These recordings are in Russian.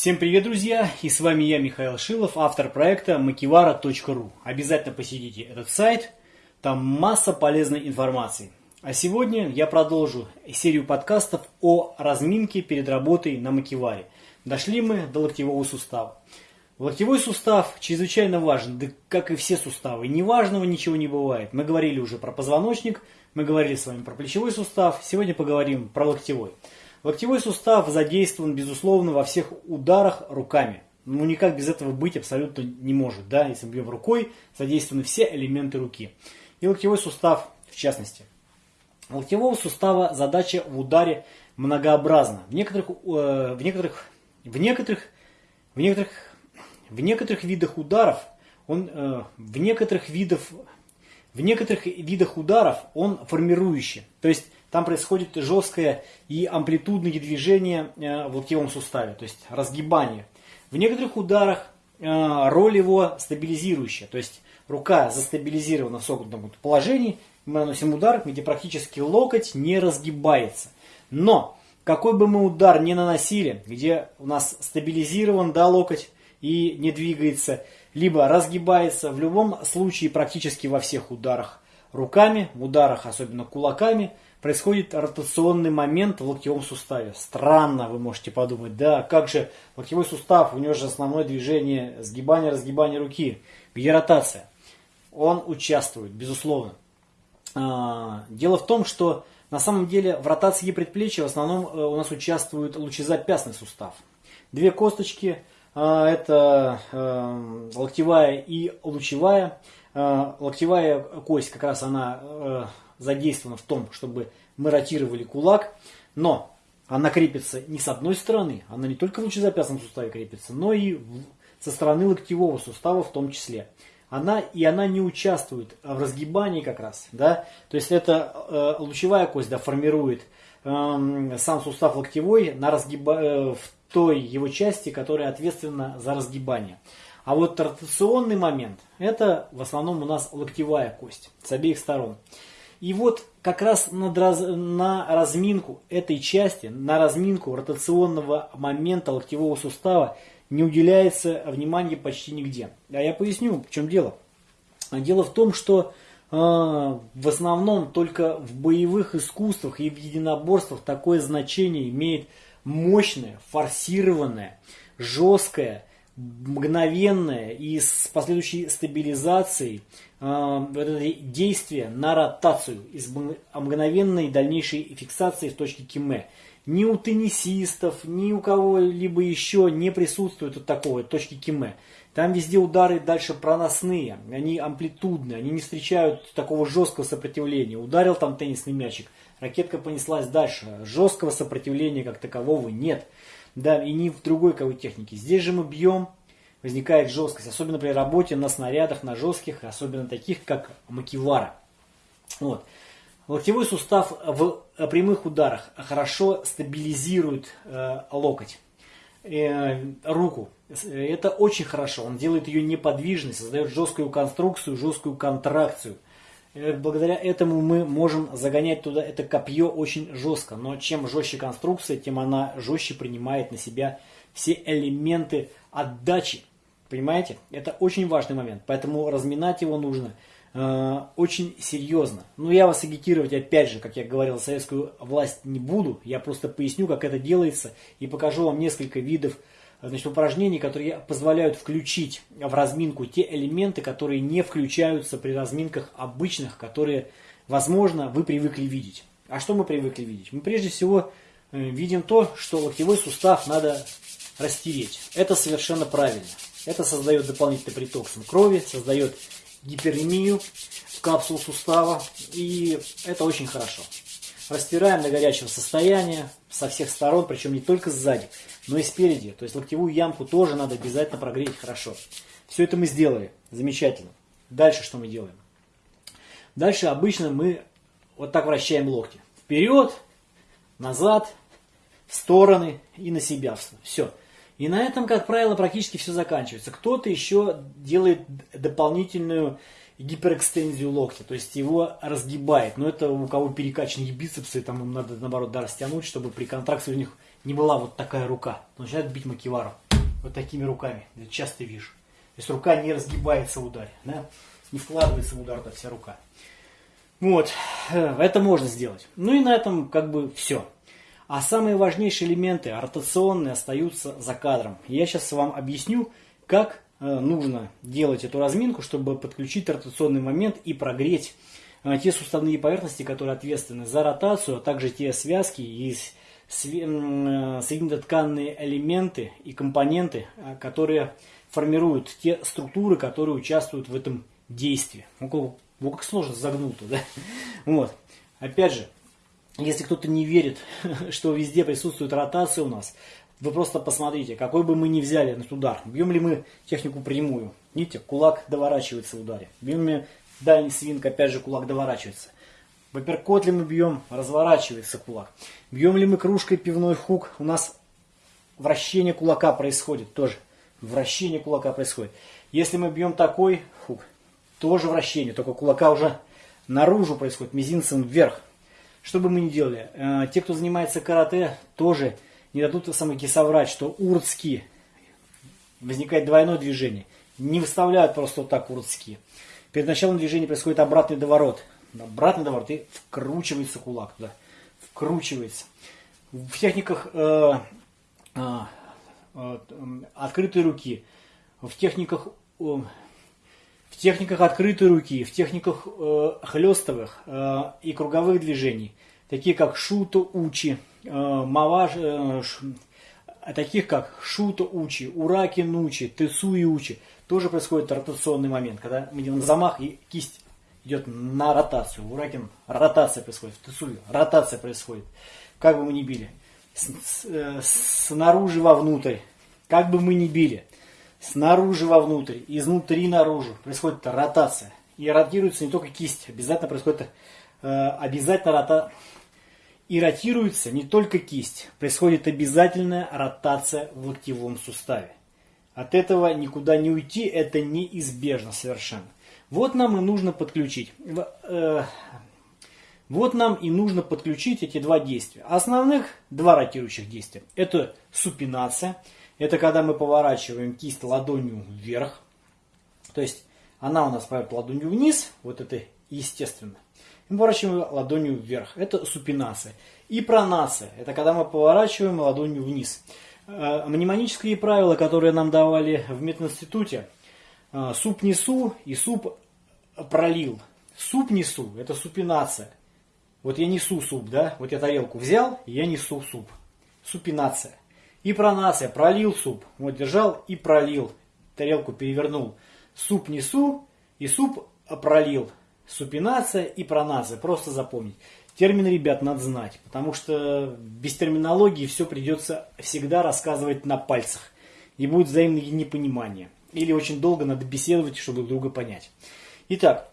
Всем привет, друзья! И с вами я, Михаил Шилов, автор проекта makivara.ru. Обязательно посетите этот сайт, там масса полезной информации. А сегодня я продолжу серию подкастов о разминке перед работой на макиваре. Дошли мы до локтевого сустава. Локтевой сустав чрезвычайно важен, да как и все суставы. Неважного ничего не бывает. Мы говорили уже про позвоночник, мы говорили с вами про плечевой сустав, сегодня поговорим про локтевой. Локтевой сустав задействован, безусловно, во всех ударах руками. Ну, никак без этого быть абсолютно не может. Да? Если бьем рукой, задействованы все элементы руки. И локтевой сустав в частности. Локтевого сустава задача в ударе многообразна. В некоторых, э, в некоторых, в некоторых, в некоторых, в некоторых видах ударов он, э, в некоторых видах, в некоторых видах ударов он формирующий. То есть там происходит жесткое и амплитудное движение э, в локтевом суставе, то есть разгибание. В некоторых ударах э, роль его стабилизирующая, то есть рука застабилизирована в согнутом положении, мы наносим удар, где практически локоть не разгибается. Но какой бы мы удар ни наносили, где у нас стабилизирован да, локоть и не двигается, либо разгибается, в любом случае практически во всех ударах руками, в ударах особенно кулаками – происходит ротационный момент в локтевом суставе. Странно, вы можете подумать, да, как же локтевой сустав, у него же основное движение сгибание, разгибание руки. Где ротация? Он участвует, безусловно. А, дело в том, что на самом деле в ротации предплечья в основном э, у нас участвует лучезапястный сустав. Две косточки, а, это э, локтевая и лучевая. А, локтевая кость как раз она э, задействована в том, чтобы мы ротировали кулак, но она крепится не с одной стороны, она не только в лучезапястном суставе крепится, но и со стороны локтевого сустава в том числе. Она, и она не участвует в разгибании как раз. Да? То есть это э, лучевая кость да, формирует э, сам сустав локтевой на разгиба, э, в той его части, которая ответственна за разгибание. А вот ротационный момент, это в основном у нас локтевая кость с обеих сторон. И вот как раз над раз, на разминку этой части, на разминку ротационного момента локтевого сустава не уделяется внимания почти нигде. А я поясню, в чем дело. Дело в том, что э, в основном только в боевых искусствах и в единоборствах такое значение имеет мощное, форсированное, жесткое, мгновенное и с последующей стабилизацией действие на ротацию из мгновенной дальнейшей фиксации в точке киме. Ни у теннисистов, ни у кого-либо еще не присутствует вот такого точки киме. Там везде удары дальше проносные, они амплитудные, они не встречают такого жесткого сопротивления. Ударил там теннисный мячик, ракетка понеслась дальше. Жесткого сопротивления как такового нет. Да, и ни в другой какой технике. Здесь же мы бьем возникает жесткость, особенно при работе на снарядах, на жестких, особенно таких, как макивара. Вот. Локтевой сустав в прямых ударах хорошо стабилизирует э, локоть, э, руку. Это очень хорошо. Он делает ее неподвижной, создает жесткую конструкцию, жесткую контракцию. Э, благодаря этому мы можем загонять туда это копье очень жестко. Но чем жестче конструкция, тем она жестче принимает на себя все элементы отдачи Понимаете? Это очень важный момент. Поэтому разминать его нужно э, очень серьезно. Ну, я вас агитировать, опять же, как я говорил, советскую власть не буду. Я просто поясню, как это делается. И покажу вам несколько видов значит, упражнений, которые позволяют включить в разминку те элементы, которые не включаются при разминках обычных, которые, возможно, вы привыкли видеть. А что мы привыкли видеть? Мы прежде всего э, видим то, что локтевой сустав надо растереть. Это совершенно правильно. Это создает дополнительный приток крови, создает гиперемию в капсулу сустава. И это очень хорошо. Растираем до горячего состояния со всех сторон, причем не только сзади, но и спереди. То есть локтевую ямку тоже надо обязательно прогреть хорошо. Все это мы сделали. Замечательно. Дальше что мы делаем? Дальше обычно мы вот так вращаем локти. Вперед, назад, в стороны и на себя. Все. И на этом, как правило, практически все заканчивается. Кто-то еще делает дополнительную гиперэкстензию локтя, то есть его разгибает. Но это у кого перекачанные бицепсы, там им надо наоборот да, растянуть, чтобы при контракции у них не была вот такая рука. Начинает бить макивару. вот такими руками. Я часто вижу. То есть рука не разгибается в ударе, да? не вкладывается в удар, да, вся рука. Вот, э, это можно сделать. Ну и на этом как бы все. А самые важнейшие элементы, ротационные, остаются за кадром. Я сейчас вам объясню, как э, нужно делать эту разминку, чтобы подключить ротационный момент и прогреть э, те суставные поверхности, которые ответственны за ротацию, а также те связки и соединительно-тканные элементы и компоненты, которые формируют те структуры, которые участвуют в этом действии. Ну, как сложно загнул-то, да? Вот. Опять же, если кто-то не верит, что везде присутствует ротация у нас, вы просто посмотрите, какой бы мы ни взяли этот удар, бьем ли мы технику прямую. Видите, кулак доворачивается в ударе. Бьем ли дальний свинг, опять же, кулак доворачивается. В апперкот ли мы бьем, разворачивается кулак. Бьем ли мы кружкой пивной хук, у нас вращение кулака происходит тоже. Вращение кулака происходит. Если мы бьем такой хук, тоже вращение, только кулака уже наружу происходит, мизинцем вверх. Что бы мы ни делали, э, те, кто занимается карате, тоже не дадут самоки соврать, что урцки возникает двойное движение. Не выставляют просто вот так урцки. Перед началом движения происходит обратный доворот. Обратный доворот и вкручивается кулак туда. Вкручивается. В техниках э, э, э, открытой руки, в техниках э, в техниках открытой руки, в техниках э, хлестовых э, и круговых движений, такие как шуто учи, э, маваж, э, ш, таких как шуто учи, ураки нучи, тесуи учи, тоже происходит ротационный момент, когда мы делаем замах и кисть идет на ротацию. Уракин ротация происходит, в тесуи ротация происходит. Как бы мы ни били, с, с, э, снаружи вовнутрь, как бы мы ни били, снаружи вовнутрь, изнутри наружу. Происходит ротация. И ротируется не только кисть, обязательно происходит э, обязательно рота... И ротируется не только кисть, происходит обязательная ротация в локтевом суставе. От этого никуда не уйти, это неизбежно совершенно. Вот нам и нужно подключить. Э, вот нам и нужно подключить эти два действия. Основных два ротирующих действия. Это супинация – это когда мы поворачиваем кисть ладонью вверх. То есть она у нас пойдет ладонью вниз, вот это естественно. Мы поворачиваем ладонью вверх. Это супинация. И пронация. Это когда мы поворачиваем ладонью вниз. Э, мнемонические правила, которые нам давали в мединституте. Э, суп несу и суп пролил. Суп несу, это супинация. Вот я несу суп, да? Вот я тарелку взял, и я несу суп. Супинация. И пронация, пролил суп. Вот держал и пролил. Тарелку перевернул. Суп несу и суп пролил. Супинация и пронация. Просто запомнить. Термины, ребят, надо знать. Потому что без терминологии все придется всегда рассказывать на пальцах. И будет взаимное непонимание. Или очень долго надо беседовать, чтобы друг друга понять. Итак,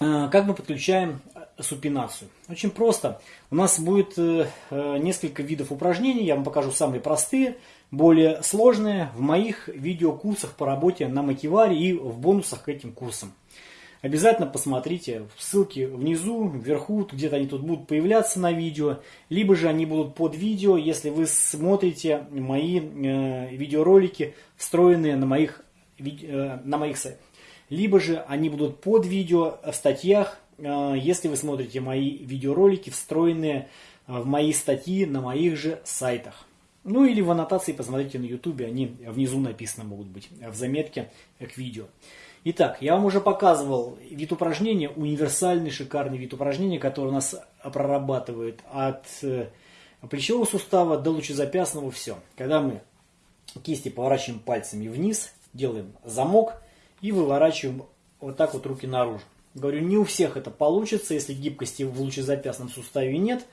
э, как мы подключаем супинацию. Очень просто. У нас будет э, э, несколько видов упражнений. Я вам покажу самые простые, более сложные в моих видеокурсах по работе на Макиваре и в бонусах к этим курсам. Обязательно посмотрите ссылки внизу, вверху, где-то они тут будут появляться на видео, либо же они будут под видео, если вы смотрите мои э, видеоролики, встроенные на моих, э, на моих сайтах. Либо же они будут под видео в статьях если вы смотрите мои видеоролики, встроенные э, в мои статьи на моих же сайтах. Ну или в аннотации посмотрите на YouTube, они внизу написаны могут быть, э, в заметке к видео. Итак, я вам уже показывал вид упражнения, универсальный шикарный вид упражнения, который у нас прорабатывает от плечевого сустава до лучезапястного все. Когда мы кисти поворачиваем пальцами вниз, делаем замок и выворачиваем вот так вот руки наружу. Говорю, не у всех это получится, если гибкости в лучезапястном суставе нет,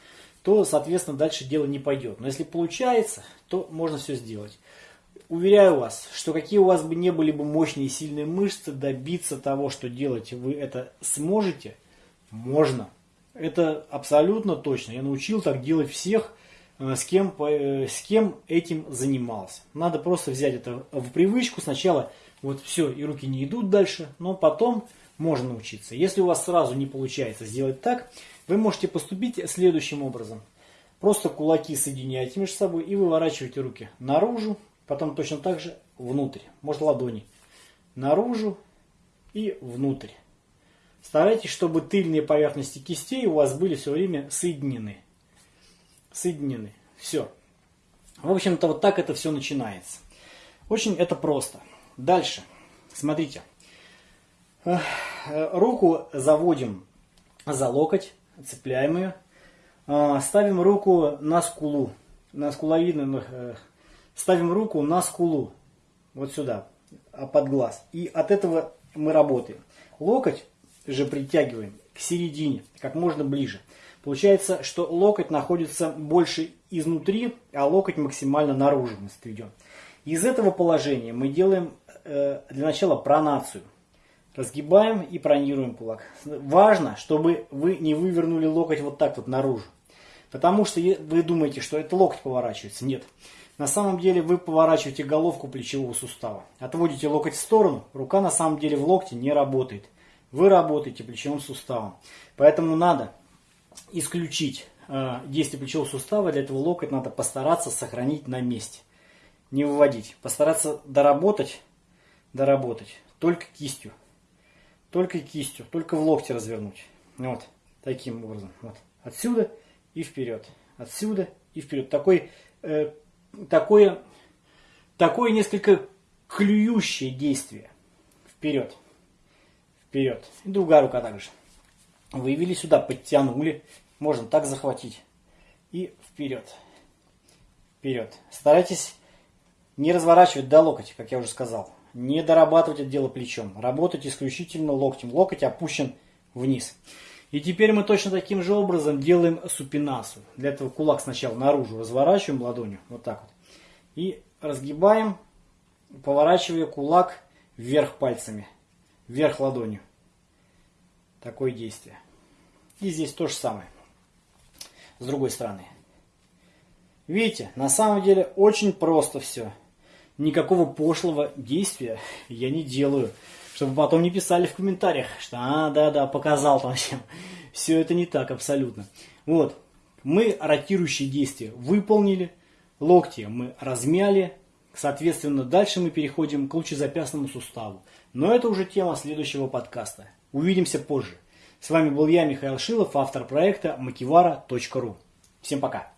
то, соответственно, дальше дело не пойдет. Но если получается, то можно все сделать. Уверяю вас, что какие у вас бы не были бы мощные и сильные мышцы, добиться того, что делать вы это сможете, можно. Это абсолютно точно. Я научил так делать всех, с кем, э, с кем этим занимался. Надо просто взять это в привычку. Сначала вот все, и руки не идут дальше, но потом можно научиться. Если у вас сразу не получается сделать так, вы можете поступить следующим образом. Просто кулаки соединяете между собой и выворачиваете руки наружу. Потом точно так же внутрь. Может ладони. Наружу и внутрь. Старайтесь, чтобы тыльные поверхности кистей у вас были все время соединены. Соединены. Все. В общем-то, вот так это все начинается. Очень это просто. Дальше. Смотрите. Руку заводим за локоть, цепляем ее. А, ставим руку на скулу, на скуловидную, э, ставим руку на скулу, вот сюда, а, под глаз. И от этого мы работаем. Локоть же притягиваем к середине, как можно ближе. Получается, что локоть находится больше изнутри, а локоть максимально наружу мы сведем. Из этого положения мы делаем э, для начала пронацию. Разгибаем и пронируем кулак. Важно, чтобы вы не вывернули локоть вот так вот наружу. Потому что вы думаете, что это локоть поворачивается. Нет. На самом деле вы поворачиваете головку плечевого сустава. Отводите локоть в сторону, рука на самом деле в локте не работает. Вы работаете плечевым суставом. Поэтому надо исключить э, действие плечевого сустава. Для этого локоть надо постараться сохранить на месте. Не выводить. Постараться доработать, доработать только кистью. Только кистью, только в локте развернуть. Вот, таким образом. Вот. Отсюда и вперед. Отсюда и вперед. Такой, э, такое, такое несколько клюющее действие. Вперед. Вперед. И другая рука также. Вывели сюда, подтянули. Можно так захватить. И вперед. Вперед. Старайтесь не разворачивать до локотя, как я уже сказал. Не дорабатывать это дело плечом. Работать исключительно локтем. Локоть опущен вниз. И теперь мы точно таким же образом делаем супинасу. Для этого кулак сначала наружу разворачиваем ладонью, вот так вот. И разгибаем, поворачивая кулак вверх пальцами, вверх ладонью. Такое действие. И здесь то же самое. С другой стороны. Видите, на самом деле очень просто все никакого пошлого действия я не делаю. Чтобы потом не писали в комментариях, что а, да-да, показал там всем. Все это не так абсолютно. Вот, мы ротирующие действия выполнили, локти мы размяли, соответственно, дальше мы переходим к лучезапястному суставу. Но это уже тема следующего подкаста. Увидимся позже. С вами был я, Михаил Шилов, автор проекта makivara.ru. Всем пока!